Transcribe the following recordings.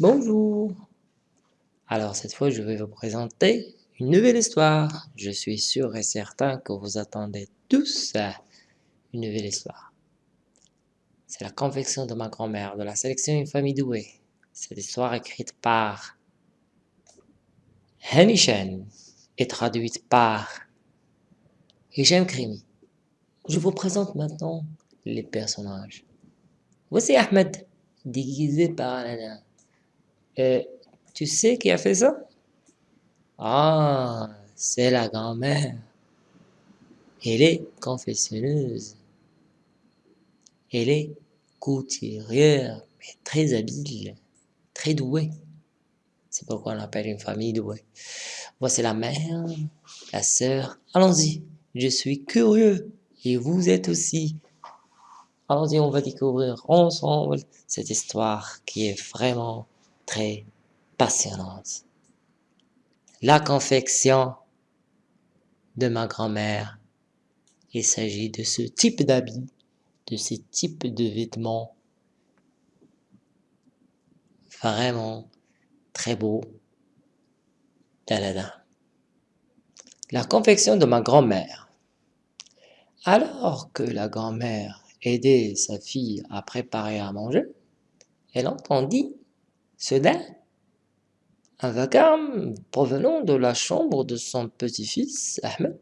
Bonjour. Alors cette fois, je vais vous présenter une nouvelle histoire. Je suis sûr et certain que vous attendez tous une nouvelle histoire. C'est la confection de ma grand-mère de la sélection Une famille douée. Cette histoire écrite par Hamishan et traduite par Hichem Krimi. Je vous présente maintenant les personnages. Voici Ahmed, déguisé par Aladdin. Euh, tu sais qui a fait ça? Ah, c'est la grand-mère. Elle est confessionneuse. Elle est couturière, mais très habile, très douée. C'est pourquoi on l'appelle une famille douée. Voici la mère, la sœur. Allons-y, je suis curieux. Et vous êtes aussi. Allons-y, on va découvrir ensemble cette histoire qui est vraiment très passionnante. La confection de ma grand-mère. Il s'agit de ce type d'habit, de ce type de vêtements vraiment très beau d'Aladin. La confection de ma grand-mère. Alors que la grand-mère aidait sa fille à préparer à manger, elle entendit Soudain, un vacarme provenant de la chambre de son petit-fils, Ahmed.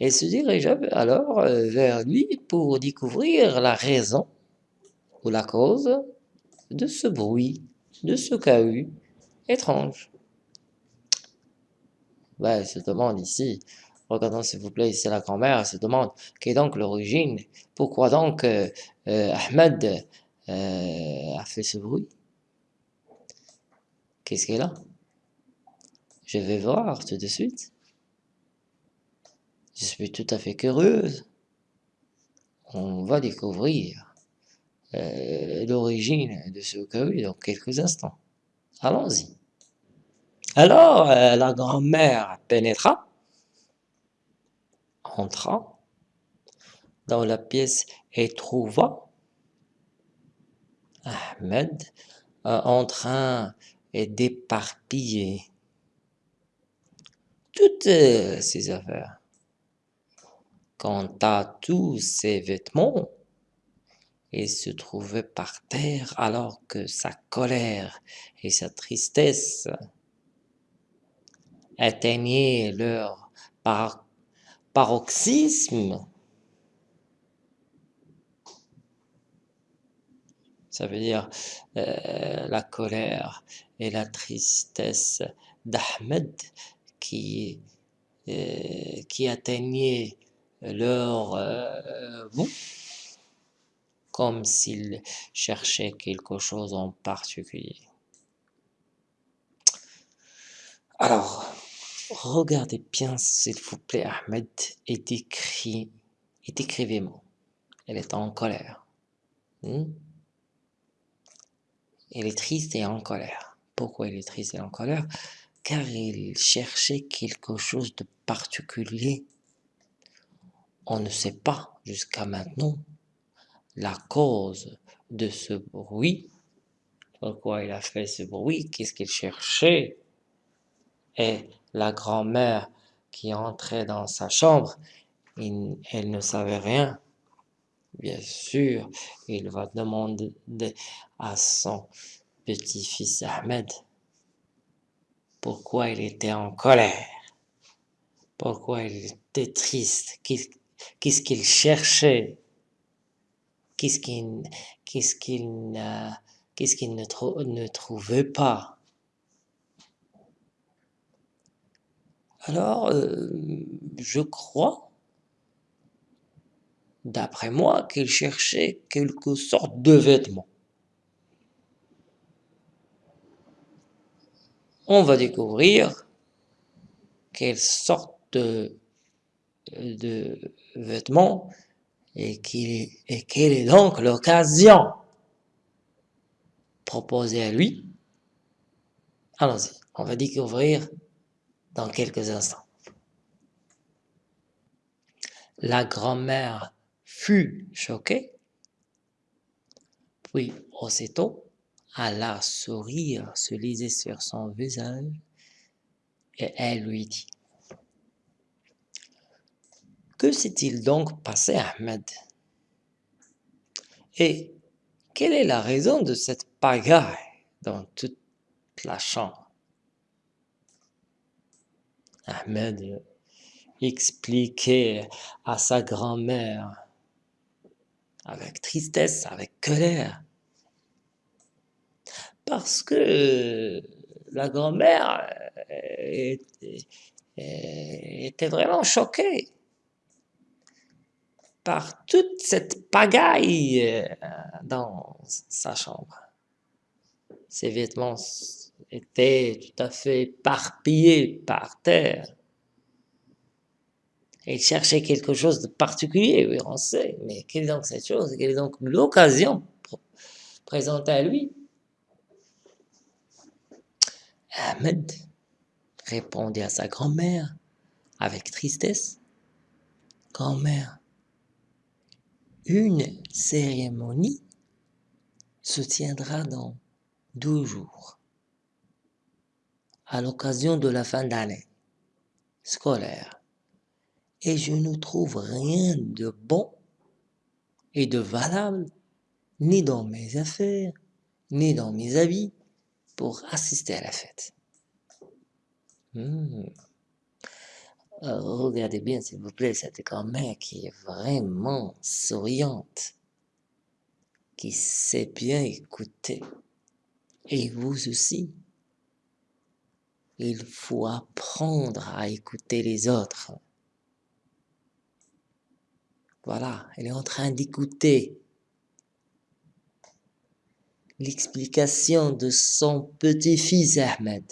Elle se dirigea alors euh, vers lui pour découvrir la raison ou la cause de ce bruit, de ce cahu étrange. Ben, se demande ici, regardons s'il vous plaît, c'est la grand-mère, se demande quelle est donc l'origine, pourquoi donc euh, euh, Ahmed a fait ce bruit? Qu'est-ce qu'elle a Je vais voir tout de suite. Je suis tout à fait curieuse. On va découvrir euh, l'origine de ce cas dans quelques instants. Allons-y. Alors, euh, la grand-mère pénétra, entra dans la pièce et trouva Ahmed euh, en train et d'éparpiller toutes ses affaires. Quant à tous ses vêtements, il se trouvait par terre alors que sa colère et sa tristesse atteignaient leur paroxysme. Ça veut dire euh, la colère et la tristesse d'Ahmed qui, euh, qui atteignait leur euh, bout, comme s'il cherchait quelque chose en particulier. Alors, regardez bien s'il vous plaît Ahmed et, et décrivez-moi. Elle est en colère. Hmm? Elle est triste et en colère. Pourquoi il est triste et en colère Car il cherchait quelque chose de particulier. On ne sait pas jusqu'à maintenant la cause de ce bruit. Pourquoi il a fait ce bruit? Qu'est-ce qu'il cherchait? Et la grand-mère qui entrait dans sa chambre, elle ne savait rien. Bien sûr, il va demander à son petit-fils Ahmed pourquoi il était en colère, pourquoi il était triste, qu'est-ce qu'il cherchait, qu'est-ce qu'il ne, trouvait pas? Alors, euh, je crois d'après moi, qu'il cherchait quelque sorte de vêtement. On va découvrir quelle sorte de, vêtements et, et quelle est donc l'occasion proposée à lui. Allons-y, on va découvrir dans quelques instants. La grand-mère fut choqué, puis aussitôt Large sourire se lisait sur son visage et elle lui dit Que s'est-il donc passé, Ahmed? Et quelle est la raison de cette pagaille dans toute la chambre? Ahmed expliquait à sa grand-mère avec tristesse, avec colère. Parce que la grand-mère était, était vraiment choquée par toute cette pagaille dans sa chambre. Ses vêtements étaient tout à fait éparpillés par terre. Il cherchait quelque chose de particulier, oui, on sait, mais quelle est donc cette chose Quelle est donc l'occasion présentée à lui? Ahmed répondit à sa grand-mère avec tristesse. Grand-mère, une cérémonie se tiendra dans deux jours, à l'occasion de la fin d'année scolaire et je ne trouve rien de bon et de valable ni dans mes affaires, ni dans mes habits pour assister à la fête. Hmm. Euh, regardez bien, s'il vous plaît, cette grand-mère qui est vraiment souriante, qui sait bien écouter. Et vous aussi. Il faut apprendre à écouter les autres. Voilà, elle est en train d'écouter l'explication de son petit-fils Ahmed.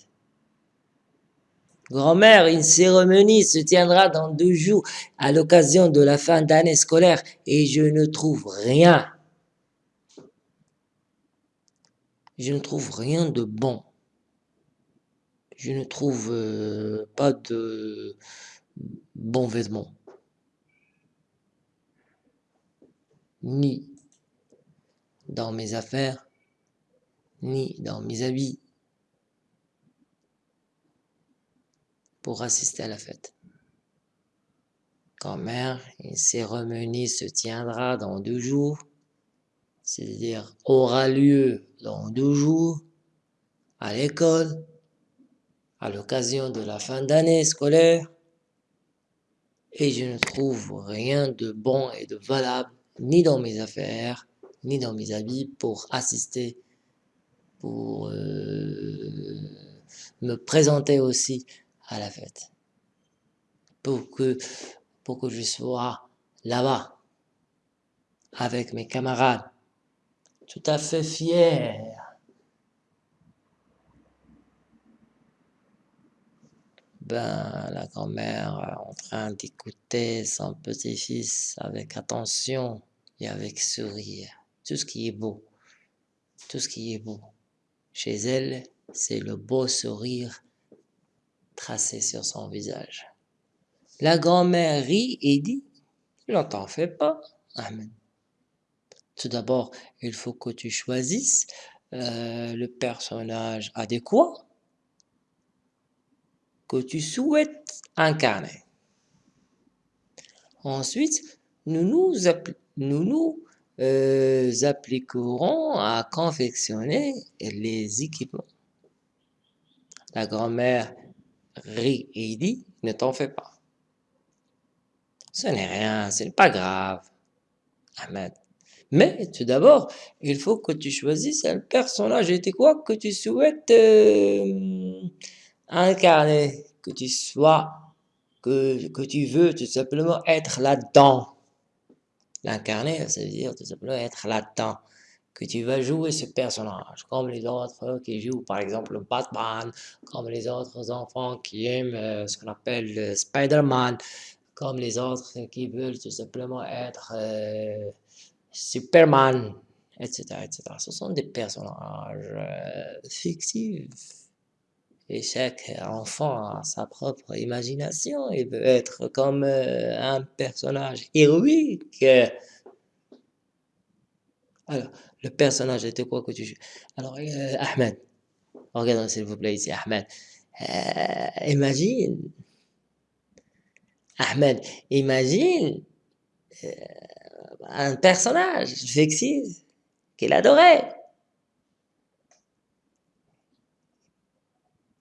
Grand-mère, une cérémonie se tiendra dans deux jours à l'occasion de la fin d'année scolaire et je ne trouve rien. Je ne trouve rien de bon. Je ne trouve euh, pas de bons vêtements. ni dans mes affaires, ni dans mes habits pour assister à la fête. Quand mère, une cérémonie se tiendra dans deux jours, c'est-à-dire aura lieu dans deux jours à l'école, à l'occasion de la fin d'année scolaire, et je ne trouve rien de bon et de valable ni dans mes affaires, ni dans mes habits pour assister, pour euh, me présenter aussi à la fête. Pour que, pour que je sois là-bas, avec mes camarades, tout à fait fier. Ben, la grand-mère en train d'écouter son petit-fils avec attention et avec sourire. Tout ce qui est beau, tout ce qui est beau. Chez elle, c'est le beau sourire tracé sur son visage. La grand-mère rit et dit, ne t'en fais pas, Amen. Tout d'abord, il faut que tu choisisses euh, le personnage adéquat que tu souhaites incarner. Ensuite, nous nous euh, appliquerons à confectionner les équipements. La grand-mère rit et dit, ne t'en fais pas. Ce n'est rien, ce n'est pas grave. Ahmed. Mais tout d'abord, il faut que tu choisisses un personnage et quoi que tu souhaites euh, incarner, que tu sois, que, que tu veux tout simplement être là-dedans. L'incarner, ça veut dire tout simplement être là-dedans, que tu vas jouer ce personnage, comme les autres qui jouent par exemple Batman, comme les autres enfants qui aiment euh, ce qu'on appelle le Spider-Man, comme les autres qui veulent tout simplement être euh, Superman, etc., etc. Ce sont des personnages euh, fictifs et chaque enfant a sa propre imagination. Il veut être comme euh, un personnage héroïque. Alors, le personnage était quoi que tu Alors, euh, Ahmed. Regarde s'il vous plaît ici, Ahmed. Euh, imagine. Ahmed, imagine un personnage fictif qu'il adorait.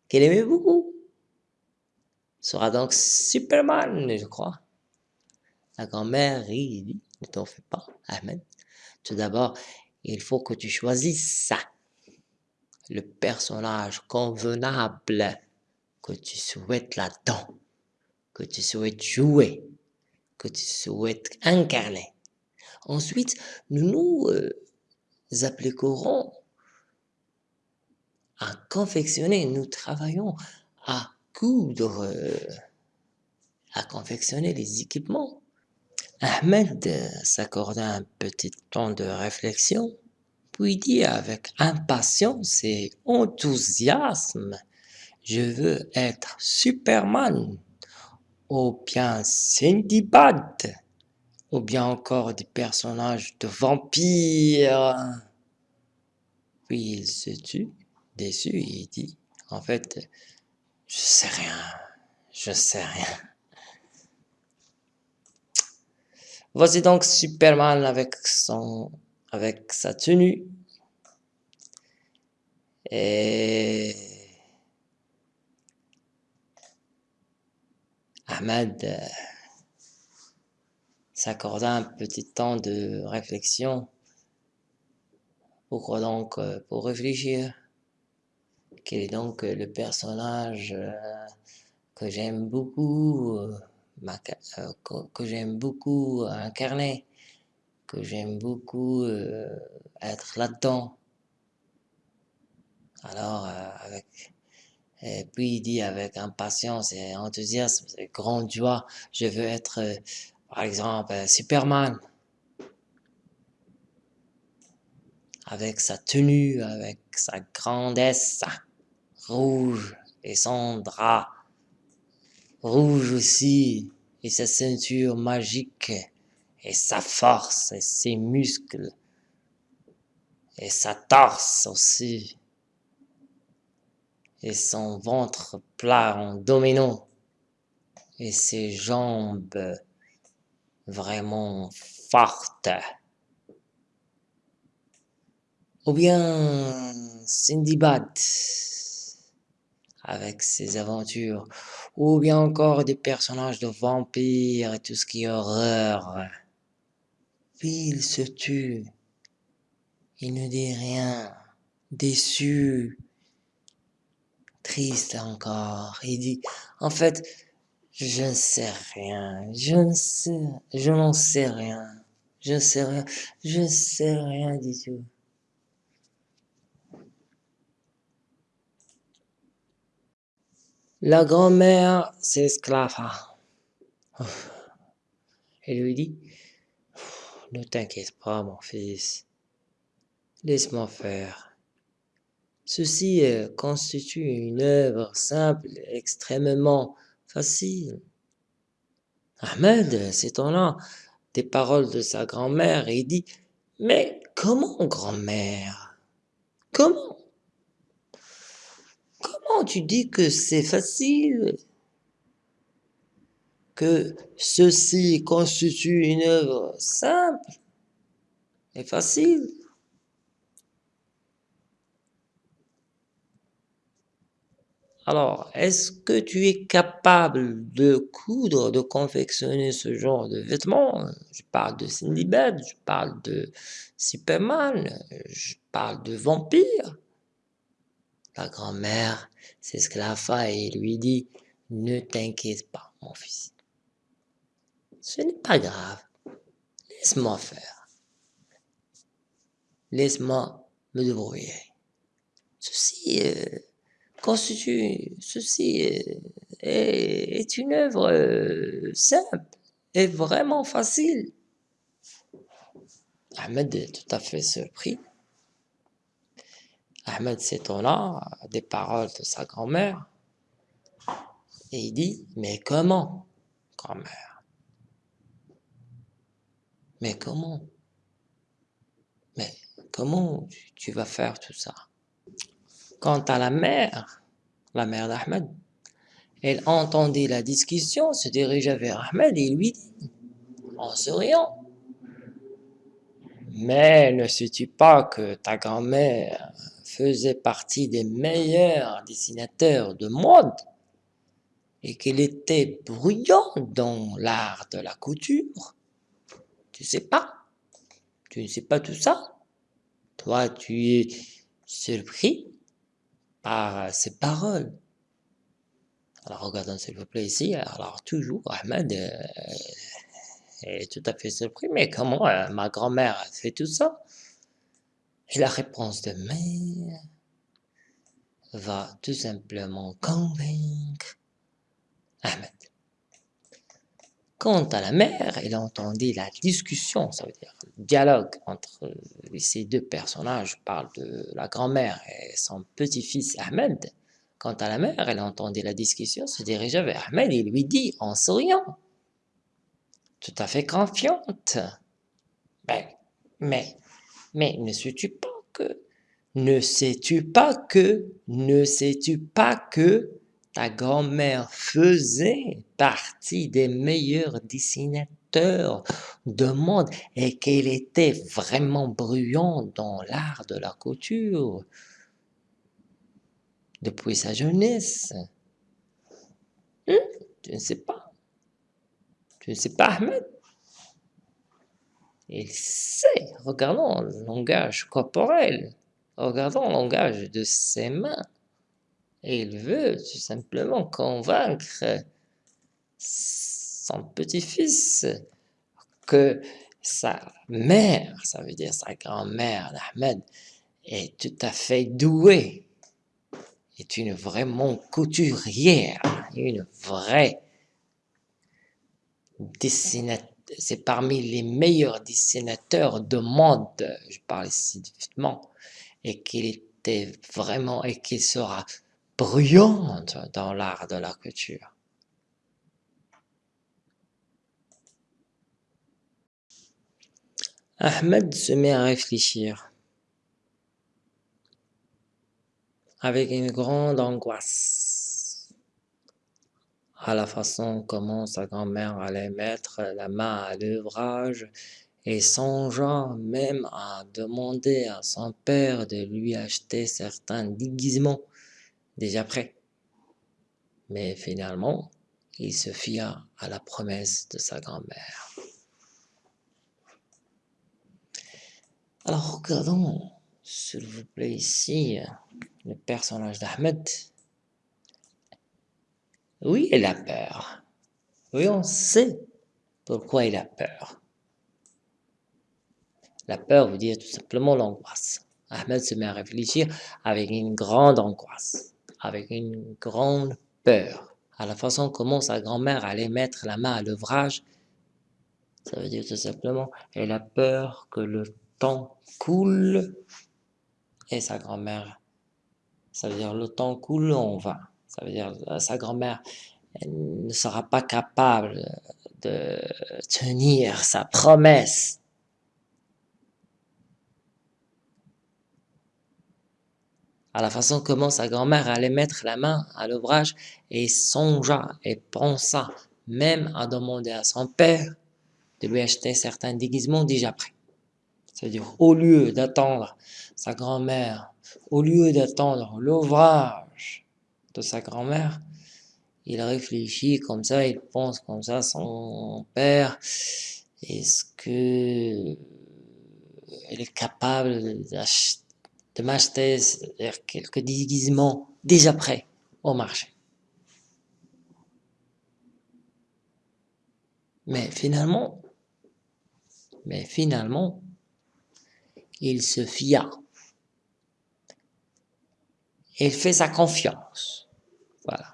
Qu'il aimait beaucoup. Sera donc Superman, je crois. La grand-mère dit, ne t'en fais pas, Ahmed. Tout d'abord, il faut que tu choisisses ça. Le personnage convenable que tu souhaites là-dedans, que tu souhaites jouer, que tu souhaites incarner. Ensuite, nous nous euh, appliquerons à confectionner, nous travaillons à coudre, à confectionner les équipements. Ahmed s'accorda un petit temps de réflexion, puis dit avec impatience et enthousiasme Je veux être Superman, ou bien Sindibad, ou bien encore des personnages de vampires. Puis il se tut, déçu, et dit En fait, je sais rien, je sais rien. Voici donc Superman avec son, avec sa tenue. Et Ahmed euh, s'accorda un petit temps de réflexion. Pourquoi donc euh, Pour réfléchir. Quel est donc le personnage euh, que j'aime beaucoup euh, que, j'aime beaucoup incarner, que j'aime beaucoup euh, être là-dedans? Alors, euh, avec, et puis il dit avec impatience et enthousiasme, et grande joie, je veux être, par exemple, Superman. Avec sa tenue, avec sa grandesse rouge et son drap rouge aussi, et sa ceinture magique, et sa force, et ses muscles, et sa torse aussi, et son ventre plat en domino, et ses jambes vraiment fortes. Ou bien Cindy Bad avec ses aventures, ou bien encore des personnages de vampires et tout ce qui est horreur. Puis il se tue. Il ne dit rien, déçu, triste encore. Il dit, en fait, je ne sais rien, je ne sais, je n'en sais rien, je ne sais rien, je ne sais rien du tout. La grand-mère s'esclava. Elle lui dit, ne t'inquiète pas, mon fils. Laisse-moi faire. Ceci euh, constitue une œuvre simple et extrêmement facile. Ahmed s'étonna des paroles de sa grand-mère et dit Mais comment, grand-mère? Comment? Comment tu dis que c'est facile Que ceci constitue une œuvre simple et facile Alors, est-ce que tu es capable de coudre, de confectionner ce genre de vêtements? Je parle de Cindy Bad, je parle de Superman, je parle de vampires. Grand-mère s'esclaffa et lui dit Ne t'inquiète pas, mon fils. Ce n'est pas grave. Laisse-moi faire. Laisse-moi me débrouiller. Ceci euh, constitue, ceci euh, est, une œuvre euh, simple et vraiment facile. Ahmed est tout à fait surpris. Ahmed s'étonna des paroles de sa grand-mère. Et il dit Mais comment, grand-mère? Mais comment? Mais comment tu vas faire tout ça? Quant à la mère, la mère d'Ahmed, elle entendit la discussion, se dirigea vers Ahmed et lui dit, en souriant, mais ne sais-tu pas que ta grand-mère faisait partie des meilleurs dessinateurs de mode et qu'elle était bruyante dans l'art de la couture Tu sais pas. Tu ne sais pas tout ça. Toi, tu es surpris par ces paroles. Alors regardons s'il vous plaît ici, alors toujours Ahmed euh, est tout à fait surpris, mais comment euh, ma grand-mère a fait tout ça? La réponse de mère va tout simplement convaincre Ahmed. Quant à la mère, elle entendit la discussion, ça veut dire le dialogue entre ces deux personnages. Parle de la grand-mère et son petit-fils Ahmed. Quant à la mère, elle entendit la discussion, se dirigea vers Ahmed et lui dit en souriant, tout à fait confiante. Ben, mais, mais ne sais-tu pas que, ne sais-tu pas que, ne sais-tu pas que ta grand-mère faisait partie des meilleurs dessinateurs de monde et qu'elle était vraiment bruyante dans l'art de la couture? Depuis sa jeunesse. Hum? Tu ne sais pas. Tu ne sais pas, Ahmed. Il sait. Regardons le langage corporel. Regardons le langage de ses mains. Et il veut tout simplement convaincre son petit-fils que sa mère, ça veut dire sa grand-mère d'Ahmed, est tout à fait douée, est une vraiment couturière, une vraie dessinatrice, c'est parmi les meilleurs dessinateurs de monde, je parle ici vite et qu'il était vraiment, et qu'il sera bruyante dans l'art de la couture. Ahmed se met à réfléchir avec une grande angoisse à la façon comment sa grand-mère allait mettre la main à l'ouvrage et songea même à demander à son père de lui acheter certains déguisements déjà prêt. Mais finalement, il se fia à la promesse de sa grand-mère. Alors regardons, s'il vous plaît, ici, le personnage d'Ahmed. Oui, il a peur. Oui, on sait pourquoi il a peur. La peur veut dire tout simplement l'angoisse. Ahmed se met à réfléchir avec une grande angoisse avec une grande peur à la façon comment sa grand-mère allait mettre la main à l'ouvrage. Ça veut dire tout simplement, elle a peur que le temps coule et sa grand-mère, ça veut dire le temps coule, on va. Ça veut dire sa grand-mère ne sera pas capable de tenir sa promesse à la façon comment sa grand-mère allait mettre la main à l'ouvrage et songea et pensa même à demander à son père de lui acheter certains déguisements déjà prêts. C'est-à-dire, au lieu d'attendre sa grand-mère, au lieu d'attendre l'ouvrage de sa grand-mère, il réfléchit comme ça, il pense comme ça, son père, est-ce que elle est capable de m'acheter quelques déguisements déjà prêts au marché? Mais finalement, il se fia. Il fait sa confiance. Voilà.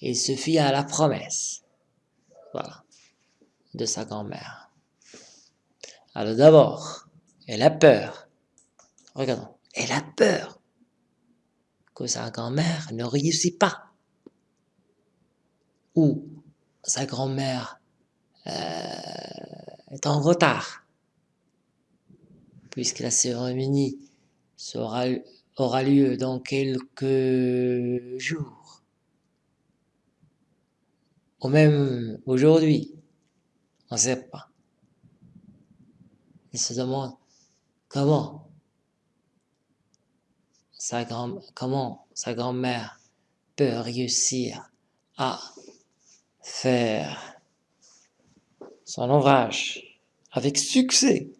Il se fia à la promesse. Voilà. De sa grand-mère. Alors d'abord, elle a peur Regardons. Elle a peur que sa grand-mère ne réussit pas. Ou sa grand-mère euh, est en retard. puisque la cérémonie sera, aura lieu dans quelques jours, ou même aujourd'hui, on ne sait pas. Il se demande comment sa grand comment sa grand-mère peut réussir à faire son ouvrage avec succès.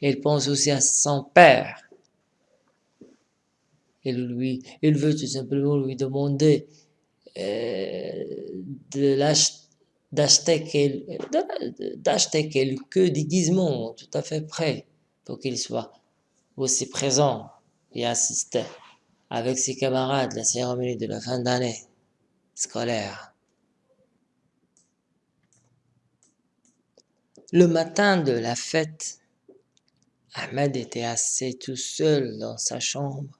Il pense aussi à son père. Il, lui, il veut tout simplement lui demander euh, d'acheter quelques déguisements tout à fait prêts pour qu'il soit aussi présent et assister avec ses camarades la cérémonie de la fin d'année scolaire. Le matin de la fête, Ahmed était assis tout seul dans sa chambre.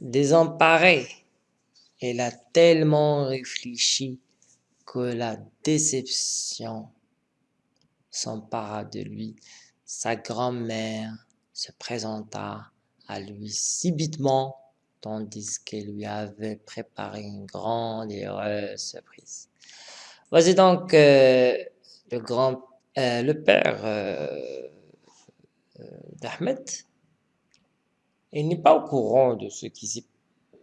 Désemparé, il a tellement réfléchi que la déception s'empara de lui. Sa grand-mère se présenta à lui subitement, tandis qu'elle lui avait préparé une grande et heureuse surprise. Voici donc euh, le grand, euh, le père euh, d'Ahmed. Il n'est pas au courant de ce qui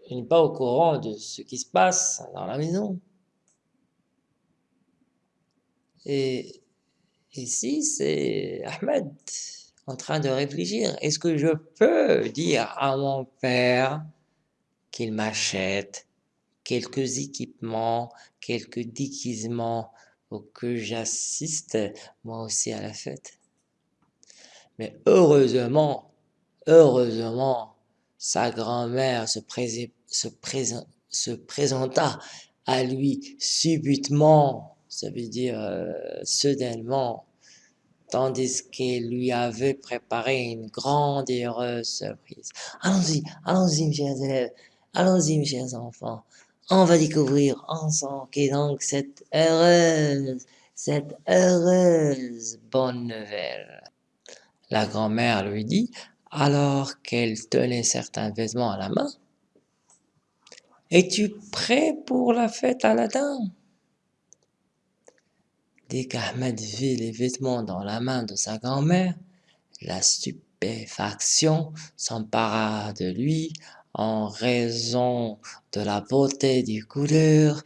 n'est pas au courant de ce qui se passe dans la maison. Et ici, c'est Ahmed en train de réfléchir. Est-ce que je peux dire à mon père qu'il m'achète quelques équipements, quelques déguisements pour que j'assiste moi aussi à la fête? Mais heureusement, heureusement, sa grand-mère se, se, se, présenta à lui subitement, ça veut dire euh, soudainement, tandis qu'il lui avait préparé une grande et heureuse surprise. Allons-y, allons-y, mes chers élèves, allons-y, mes chers enfants. On va découvrir ensemble qui est donc cette heureuse, cette heureuse bonne nouvelle. La grand-mère lui dit, alors qu'elle tenait certains vêtements à la main, « Es-tu prêt pour la fête, Aladdin ?» Dès qu'Ahmed vit les vêtements dans la main de sa grand-mère, la stupéfaction s'empara de lui en raison de la beauté des couleurs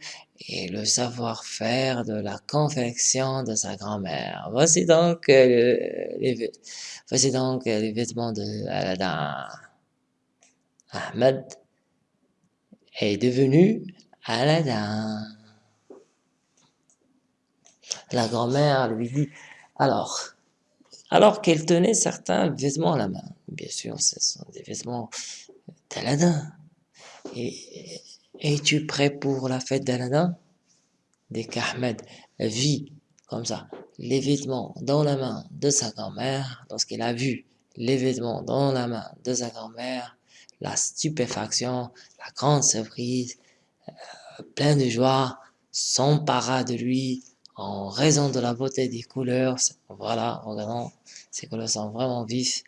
et le savoir-faire de la confection de sa grand-mère. Voici donc, euh, les, voici donc les vêtements de Aladdin. Ahmed est devenu Aladdin. La grand-mère lui dit, alors, alors qu'elle tenait certains vêtements à la main, bien sûr, ce sont des vêtements d'Aladin. Et, es-tu prêt pour la fête d'Aladin Dès qu'Ahmed vit comme ça les vêtements dans la main de sa grand-mère, lorsqu'il a vu les vêtements dans la main de sa grand-mère, la stupéfaction, la grande surprise, euh, plein de joie, s'empara de lui, en raison de la beauté des couleurs, voilà, regardons, ces couleurs sont vraiment vifs,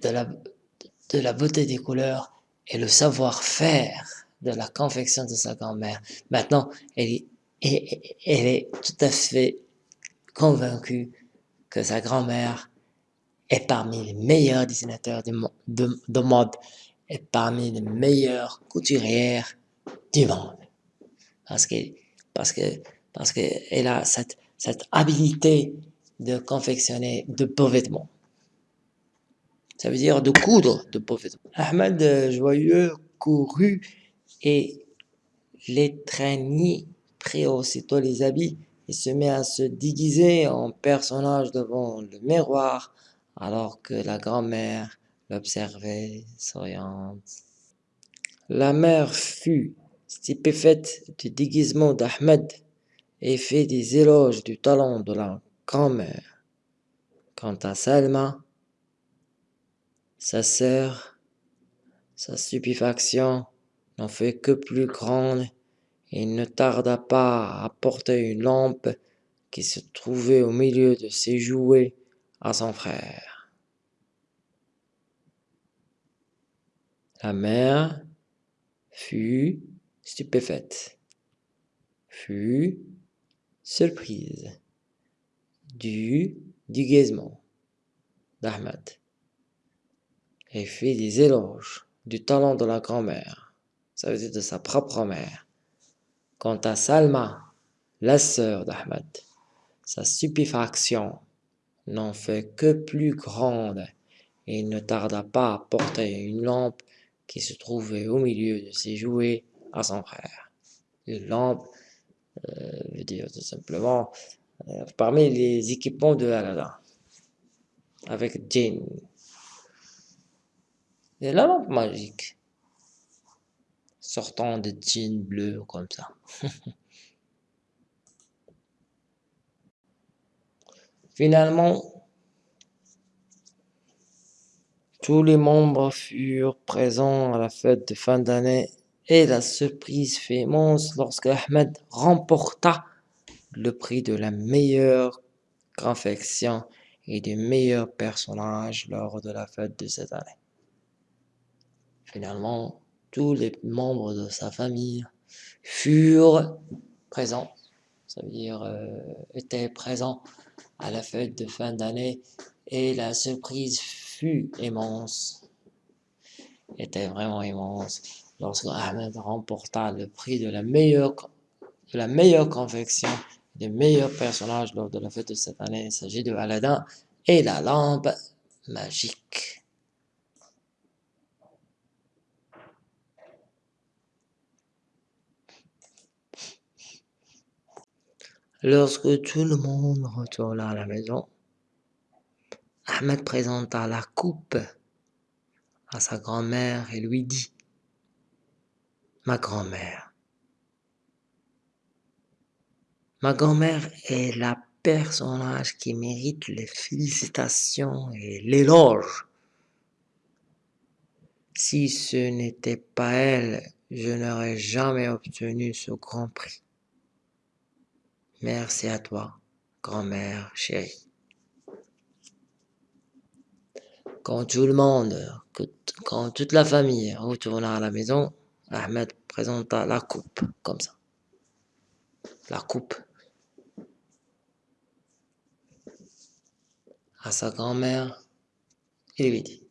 de la beauté des couleurs et le savoir-faire de la confection de sa grand-mère. Maintenant, elle est, elle tout à fait convaincue que sa grand-mère est parmi les meilleurs dessinateurs du de, de mode et parmi les meilleures couturières du monde. Parce que, parce que parce qu'elle a cette, cette habilité de confectionner de beaux vêtements. Ça veut dire de coudre de beaux vêtements. Ahmed euh, Joyeux courut et l'étreignit, prit aussitôt les habits et se met à se déguiser en personnage devant le miroir alors que la grand-mère l'observait souriante. La mère fut stupéfaite du déguisement d'Ahmed et fait des éloges du talent de la grand-mère. Quant à Salma, sa sœur, sa stupéfaction n'en fait que plus grande et ne tarda pas à apporter une lampe qui se trouvait au milieu de ses jouets à son frère. La mère fut stupéfaite, fut surprise du déguisement d'Ahmed et fit des éloges du talent de la grand-mère, ça veut dire de sa propre mère. Quant à Salma, la sœur d'Ahmed, sa stupéfaction n'en fait que plus grande et il ne tarda pas à porter une lampe qui se trouvait au milieu de ses jouets à son frère. Une lampe euh, veut dire tout simplement euh, parmi les équipements de Aladdin avec Jane. Et la lampe magique sortant de jeans bleu comme ça. Finalement, tous les membres furent présents à la fête de fin d'année et la surprise fut immense lorsque Ahmed remporta le prix de la meilleure confection et du meilleur personnage lors de la fête de cette année. Finalement, tous les membres de sa famille furent présents, ça veut dire euh, étaient présents à la fête de fin d'année et la surprise fut immense, était vraiment immense lorsque Ahmed remporta le prix de la meilleure, de la meilleure confection des meilleurs personnages lors de la fête de cette année. Il s'agit de Aladdin et la lampe magique. Lorsque tout le monde retourna à la maison, Ahmed présenta la coupe à sa grand-mère et lui dit « Ma grand-mère, ma grand-mère est la personnage qui mérite les félicitations et l'éloge. Si ce n'était pas elle, je n'aurais jamais obtenu ce grand prix. Merci à toi, grand-mère chérie. Quand tout le monde, quand toute la famille retourna à la maison, Ahmed présenta la coupe, comme ça. La coupe. À sa grand-mère, il lui dit.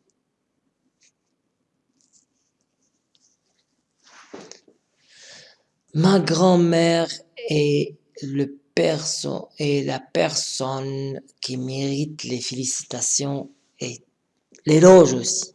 Ma grand-mère est le perso et la personne qui mérite les félicitations et l'éloge aussi.